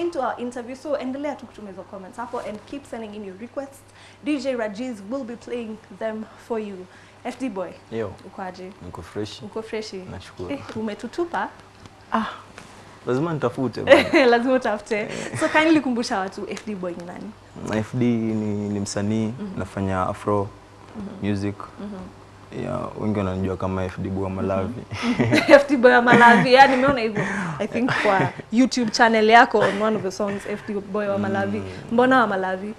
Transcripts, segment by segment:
into our interview. So endelea tu the comments hapo and keep sending in your requests. DJ Rajiz will be playing them for you. FD boy, Yo, Ukwaje. niko fresh. Uko fresh? Nashukuru. Eh, umetutupa? Lazima nitafute. Lazima utafute. So kindly kumbusha watu FD boy ni nani? FD ni, ni msanii nafanya afro music. Ya, wengi wananijua kama FD Bua Malavi. FD Boy wa Malavi. Yeah, nimeona hivyo. I think kwa YouTube channel yako on one of the songs FD Boy wa Malavi. Mbona wa Malavi?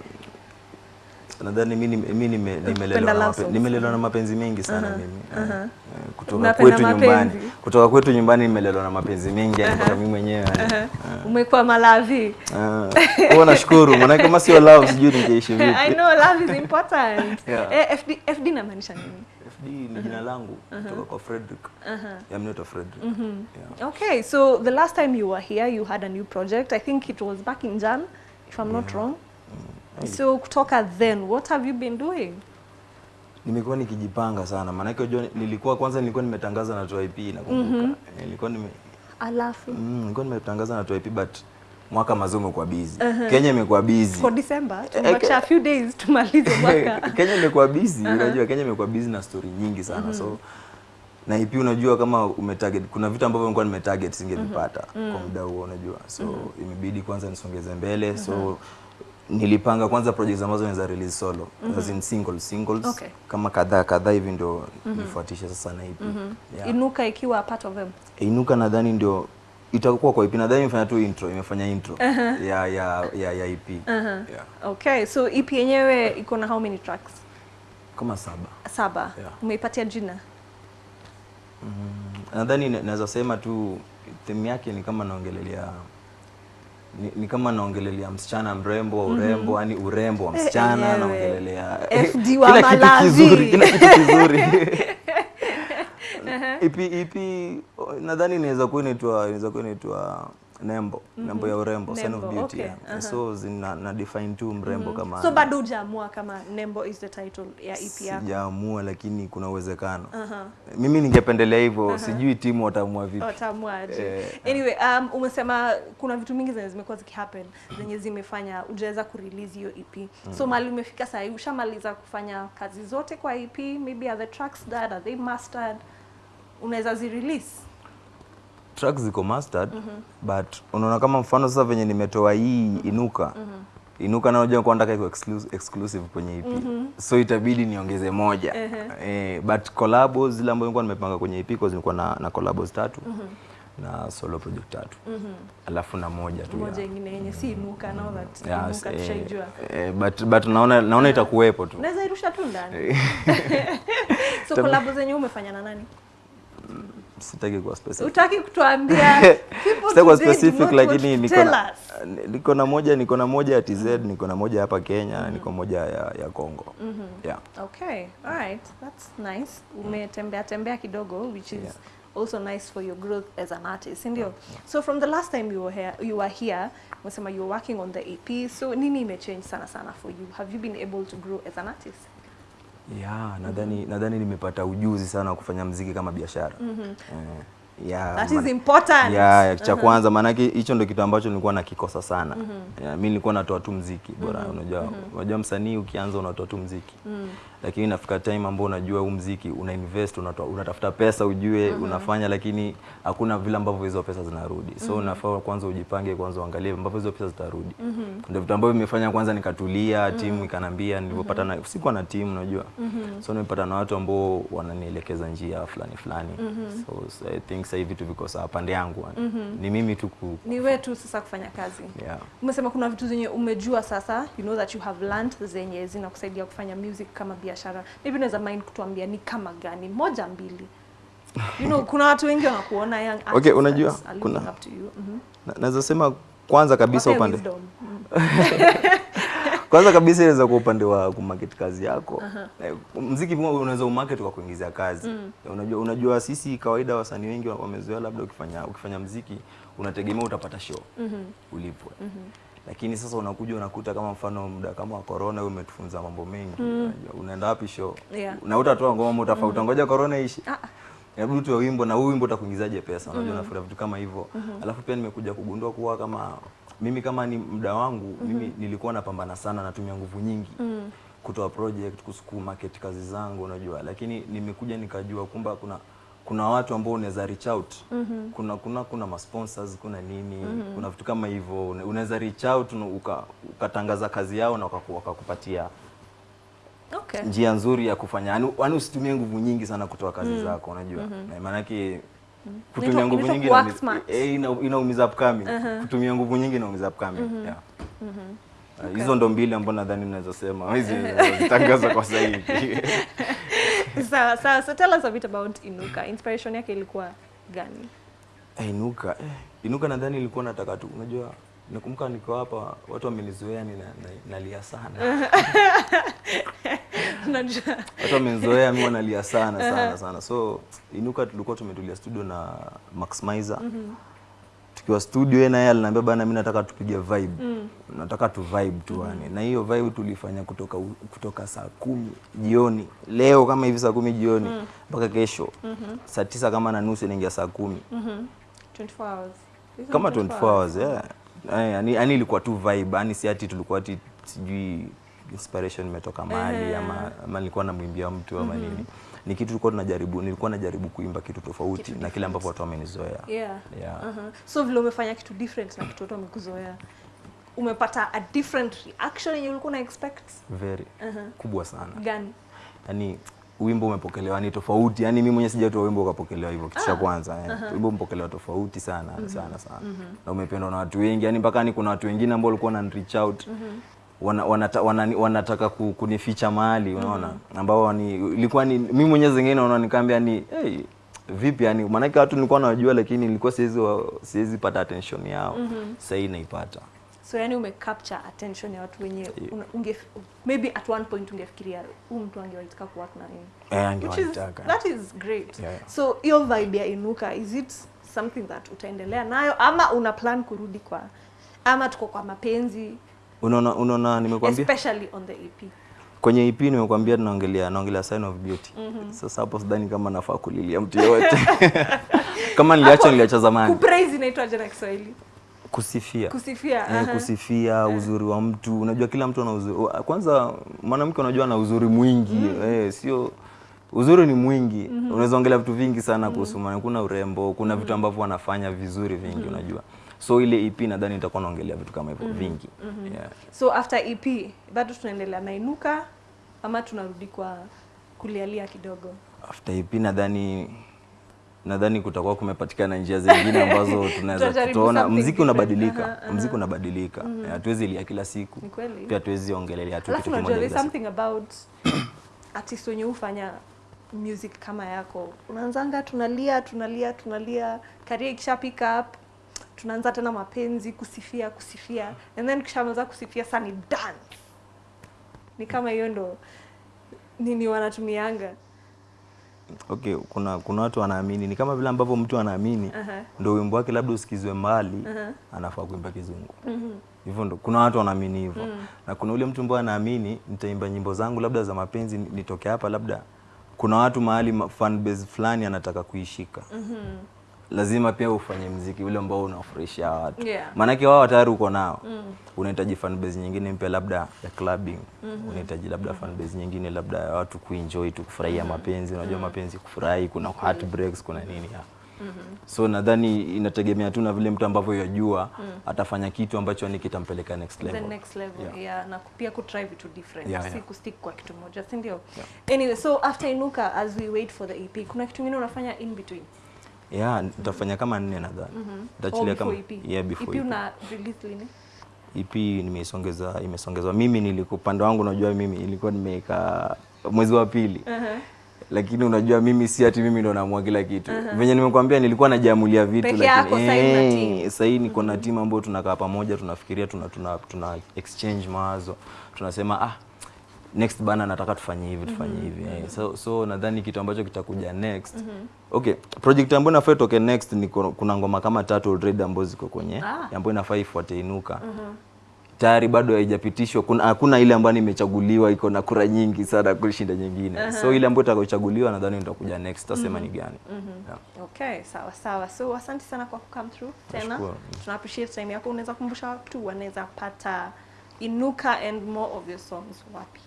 Nadhani mimi mimi nime- nimelelewa nimelelewa na mapenzi mengi sana mimi. Eh, eh, Kutoka kwetu nyumbani. Kutoka kwetu nyumbani nimelelewa na mapenzi mengi yani kwa mimi mwenyewe. yani. Umekuwa Malavi. Kwa Huwa nashukuru maana kama sio love sijui ningeishi vipi. I know love is important. Yeah. Eh, FD FD inamaanisha nini? FD ni jina langu kutoka kwa Frederick. Yeah, mnaitwa Frederick. Yeah. Okay, so the last time you were here, you had a new project. I think it was back in Jan, if I'm not wrong. Mm. So kutoka then, what have you been doing? Nimekuwa nikijipanga sana maanake unajua nilikuwa kwanza nilikuwa nimetangaza na Toa IP -hmm. Nilikuwa nime Alafu mm, nilikuwa nimetangaza na IP but mwaka mazuri umekuwa busy. Uh -huh. Kenya imekuwa busy. for December, tumebakisha a few days tumalize mwaka. Kenya imekuwa busy, uh -huh. unajua Kenya imekuwa busy na story nyingi sana. So na ipi unajua kama umetarget kuna vitu ambavyo nilikuwa nimetarget singevipata kwa muda huo unajua. So imebidi kwanza nisongeze mbele. So nilipanga kwanza projects ambazo naweza release solo as in singles singles Okay. kama kadhaa kadhaa hivi ndio nifuatishe sasa na IP. Yeah. Inuka ikiwa part of them. Inuka nadhani ndio itakuwa kwa IP. Nadhani imefanya tu intro, imefanya intro ya ya ya, ya IP. Yeah. Okay, so EP yenyewe iko na how many tracks? Kama saba. Saba. Yeah. Umeipatia jina? nadhani na- naweza sema tu theme yake ni kama naongelelea ni, ni kama naongelelea msichana mrembo wa urembo yani urembo wa msichana e, naongelelea FD wa kila kitu kizuri kila kitu kizuri ipi ipi nadhani inaweza kuwa inaitwa inaweza kuwa inaitwa nembo nembo ya urembo sign of beauty okay, yeah. so zina na define tu mrembo kama So bado hujaamua kama Nembo is the title ya EP yako? sijaamua lakini kuna uwezekano mimi ningependelea hivyo sijui timu wataamua vipi Watamuaje? Eh, Anyway, um, umesema kuna vitu mingi zenye zimekuwa zikihappen zenye zimefanya ujaweza kurelease hiyo EP. So mali umefika sasa hivi ushamaliza kufanya kazi zote kwa EP, maybe are the tracks that are they mastered? Unaweza zirelease? Tracks ziko mastered mm -hmm. but unaona kama mfano sasa venye nimetoa hii inuka mm -hmm. inuka na unajua kwa kaiko iko exclusive, exclusive kwenye EP mm -hmm. so itabidi niongeze moja eh, but collabos zile ambazo nilikuwa nimepanga kwenye EP kwa zilikuwa na, na collabos tatu mm -hmm na solo project tatu alafu na moja tu Moja nyingine ingine yenye si inuka na that Yeah, inuka eh, tushaijua. eh, but but naona naona itakuwepo tu naweza irusha tu ndani. so collab zenye umefanya na nani? Sitaki kuwa specific Utaki kutuambia people today specific lakini niko na, niko na moja niko na moja ya TZ niko na moja hapa Kenya na niko moja ya, ya Congo yeah. Okay, all right, that's nice. Umetembea tembea kidogo, which is Yeah. also nice for your growth as an artist, ndio? So from the last time you were here, you were here, umesema you were working on the EP. So nini imechange sana sana for you? Have you been able to grow as an artist? Yeah, nadhani nadhani nimepata ujuzi sana wa kufanya mziki kama biashara. Eh, yeah, That is important. Yeah, cha kwanza maanake hicho ndio kitu ambacho nilikuwa nakikosa sana. Yeah, mimi nilikuwa natoa tu mziki bora unajua unajua msanii ukianza unatoa tu mziki. Lakini inafika time ambao unajua huu mziki una invest unatoa, unatafuta pesa ujue unafanya lakini hakuna vile ambavyo hizo pesa zinarudi. So unafaa kwanza ujipange kwanza uangalie ambavyo hizo pesa zitarudi. Ndio vitu ambavyo vimefanya kwanza nikatulia, timu ikanambia nilipopata na sikuwa na timu unajua. So nimepata na watu ambao wananielekeza njia fulani fulani. So, so I think sasa hivi vitu viko sawa pande yangu. Mm -hmm. Ni mimi tu ku Ni wewe tu sasa kufanya kazi. yeah. Umesema kuna vitu zenye umejua sasa, you know that you have learned zenye zinakusaidia kufanya music kama biashara. Maybe unaweza mind kutuambia ni kama gani? Moja mbili. You know, kuna watu wengi wanakuona young artists Okay, unajua, kuna- mm. Mhm. Na- Naweza sema kwanza kabisa upande. kwanza kabisa inaweza kwa upande wa kumarket kazi yako. Eh, Mziki pia unaweza umarket kwa kuingiza kazi. Unajua unajua sisi kawaida wasanii wengi wamezoea labda ukifanya ukifanya mziki unategemea utapata show. Ulipwe. Lakini sasa unakuja unakuta kama mfano muda kama wa corona wewe umetufunza mambo mengi. Unajua unaenda wapi show? Yeah. Na utatoa ngoma utafauta ngoja corona ishi. Ah, inabidi utoe wimbo na huu wimbo utakuingizaje pesa? Unajua nafuta vitu kama hivyo. Alafu pia nimekuja kugundua kuwa kama mimi kama ni muda wangu mimi nilikuwa napambana sana natumia nguvu nyingi kutoa project kusukuma market kazi zangu unajua. Lakini nimekuja nikajua kumba kuna kuna watu ambao unaweza reach out. Mm -hmm. kuna kuna kuna ma sponsors kuna nini mm -hmm. kuna vitu kama hivyo. Una- unaweza reach out ukatangaza uka, ukatangaza kazi yao na wakaku- wakakupatia Okay. njia nzuri ya kufanya yani yani usitumie nguvu nyingi sana kutoa kazi mm. zako unajua mm na maanake kutumia Inaitwa- nguvu inaitwa nyingi work inaumiza- smart. eh, ina- inaumiza upcoming kutumia nguvu nyingi inaumiza upcoming yeah. mm -hmm. Okay. hizo ndo mbili ambao nadhani naweza sema hizi zitangaza kwa sasa hivi Sawa sawa. So tell us a bit about Inuka. Inspiration yake ilikuwa gani? Eh, Inuka eh, Inuka nadhani ilikuwa nataka tu unajua nakumbuka niko hapa watu wamenizoea ni na, na, nalia sana. watu wamezoea mimi wanalia sana sana sana. So Inuka tulikuwa tumetulia studio na Max Mizer tukiwa studio yeye na yeye aliniambia bana mimi nataka tupige vibe. Mm. nataka tu vibe tu yani Mm. na hiyo vibe tulifanya kutoka kutoka saa kumi jioni. Leo kama hivi saa kumi jioni mpaka mm. kesho saa tisa kama na nusu inaingia saa kumi. 24 hours. Isn't kama it 24 hours hours. yeah. Eh, yani ilikuwa tu vibe. Yani si ati tulikuwa ati sijui inspiration imetoka mahali ama, ama nilikuwa namwimbia mtu ama nini ni kitu tulikuwa tunajaribu nilikuwa najaribu kuimba kitu tofauti kitu na kile ambapo watu wamenizoea Yeah. Yeah. Uh-huh. So vile umefanya kitu different na kitu watu wamekuzoea. Umepata a different reaction yenye ulikuwa una expect very Uh -huh. kubwa sana gani? yani wimbo umepokelewa ni tofauti yani mimi mwenyewe sijatoa wimbo ukapokelewa hivyo kitu cha kwanza uh -huh. wimbo umepokelewa tofauti sana mm -hmm. sana sana mm -hmm. na umependwa na watu wengi yani mpaka ni kuna watu wengine ambao walikuwa wana reach out wana, wanata, wana, wanataka kunificha mahali unaona mm. ambao ni ilikuwa ni mimi mwenyewe zingine naona nikaambia ni hey, vipi yani maanake watu nilikuwa nawajua lakini nilikuwa siwezi siwezi pata attention yao mm sasa hii naipata So yani ume capture attention ya watu wenye yeah. unge maybe at one point ungefikiria huyu mtu angewaitaka ku work na yeye. yeah, Which is, that is great. Yeah, yeah. So hiyo vibe ya Inuka is it something that utaendelea nayo ama una plan kurudi kwa ama tuko kwa mapenzi unaona unaona nimekwambia especially on the EP. kwenye EP nimekwambia naongelea naongelea sign of beauty. Mm -hmm. Sasa hapo sidhani kama nafaa kulilia mtu yoyote. kama niliacha niliacha zamani. Kupraise inaitwaje na Kiswahili? Kusifia. Kusifia. Eh, -huh. kusifia uzuri wa mtu. Unajua kila mtu ana uzuri. Kwanza mwanamke unajua ana uzuri mwingi. Mm -hmm. Eh, sio uzuri ni mwingi. Mm -hmm. Unaweza ongelea vitu vingi sana kuhusu mwanamke. Kuna urembo, kuna mm -hmm. vitu ambavyo wanafanya vizuri vingi mm -hmm. unajua. So ile EP nadhani nitakuwa naongelea vitu kama hivyo mm -hmm. vingi. mm -hmm. Yeah. So after EP bado tunaendelea na Inuka ama tunarudi kwa kulialia kidogo? after EP nadhani nadhani kutakuwa kumepatikana njia zingine ambazo tunaweza tutaona mziki unabadilika uh -huh, mziki unabadilika -hmm. hatuwezi lia kila siku pia hatuwezi ongelelea tu kitu kimoja something about artist wenye hufanya music kama yako. Unaanzanga tunalia tunalia tunalia, career ikisha pick up tunaanza tena mapenzi, kusifia kusifia, and then kishamaliza kusifia sasa ni dance. Ni kama hiyo ndo nini wanatumianga. okay kuna kuna watu wanaamini ni kama vile ambavyo mtu anaamini uh -huh. ndio wimbo wake labda usikizwe mbali uh -huh. anafaa kuimba kizungu hivyo ndo kuna watu wanaamini hivyo mm. na kuna ule mtu ambaye anaamini nitaimba nyimbo zangu labda za mapenzi nitoke hapa labda kuna watu mahali ma- fan base fulani anataka kuishika lazima pia ufanye mziki ule ambao unafurahisha watu Yeah. maanake wao tayari uko nao mm. unahitaji fan base nyingine mpya labda ya clubbing mm -hmm. unahitaji labda fan base nyingine labda ya watu kuenjoy tu kufurahia mm -hmm. mapenzi unajua mm -hmm. mapenzi kufurahi kuna heartbreaks kuna nini ya. Mm -hmm. so nadhani inategemea tu na vile mtu ambavyo yajua mm. atafanya kitu ambacho ni kitampeleka next level. the next level yeah. Yeah. na pia ku try vitu different Yeah, si yeah. kustick kwa kitu moja si ndio Yeah. anyway so after inuka as we wait for the ep kuna kitu kingine unafanya in between yeah nitafanya kama nne nadhani. Mm -hmm. kama EP? yeah before EP EP. una release lini EP nimeisongeza imesongezwa. Mimi nilikupanda wangu unajua mimi ilikuwa nimeweka mwezi wa pili. Uh-huh. lakini unajua mimi si ati mimi ndo naamua kila kitu. Venye nimekuambia nilikuwa najamulia vitu Peke lakini eh, sasa hii niko na timu ambayo tunakaa pamoja tunafikiria tuna, tuna, tuna exchange mawazo. Tunasema ah next bana nataka tufanye hivi tufanye hivi yeah. so, so nadhani kitu ambacho kitakuja next mm -hmm. okay project ambayo inafaa itoke next ni kuna ngoma kama tatu already ambazo ziko kwenye Ah. ambayo inafaa ifuate inuka mm -hmm tayari bado haijapitishwa kuna hakuna ile ambayo nimechaguliwa iko na kura nyingi sana kushinda nyingine so ile ambayo itakayochaguliwa nadhani nitakuja next tasema mm -hmm. ni gani Mm -hmm. yeah. Okay, sawa sawa. So asante sana kwa come through tena. Tuna appreciate time yako. Unaweza kumbusha watu wanaweza pata Inuka and more of your songs wapi?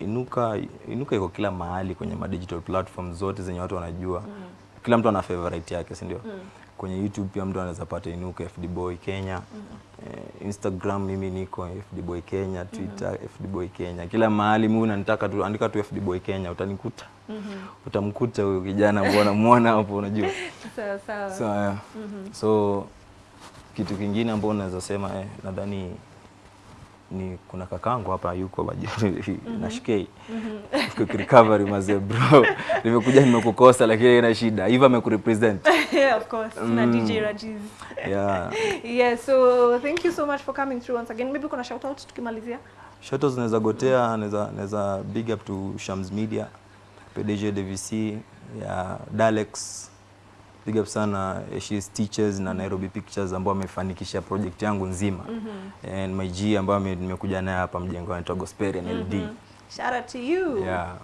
Inuka Inuka iko kila mahali kwenye ma digital platform zote zenye watu wanajua. Mm. Kila mtu ana favorite yake, si ndio? Mm. Kwenye YouTube pia mtu anaweza pata Inuka FD Boy Kenya. Eh, Instagram mimi niko FD Boy Kenya, Twitter mm. FD Boy Kenya. Kila mahali mimi unanitaka tu andika tu FD Boy Kenya utanikuta. Mm -hmm. Utamkuta huyo kijana mbona muona hapo unajua. Sawa sawa. So, yeah. so kitu kingine ambao unaweza sema eh, nadhani ni kuna kakangu hapa yuko majuri mm -hmm. na shikei mm quick recovery mazee bro, nimekuja nimekukosa, lakini ina shida hivi amekurepresent yeah, of course. mm. Na DJ Rajiz. yeah. Yeah, so thank you so much for coming through once again. Maybe kuna shout out tukimalizia. Shoutouts naweza gotea, naweza naweza big up to Shams Media, PDG DVC ya yeah, Dalex. Big up sana She's Teachers na Nairobi Pictures ambao wamefanikisha project yangu nzima. mm -hmm. And my G ambayo nimekuja naye hapa mjengo anaitwa Mm LD. Shout out to you. Yeah.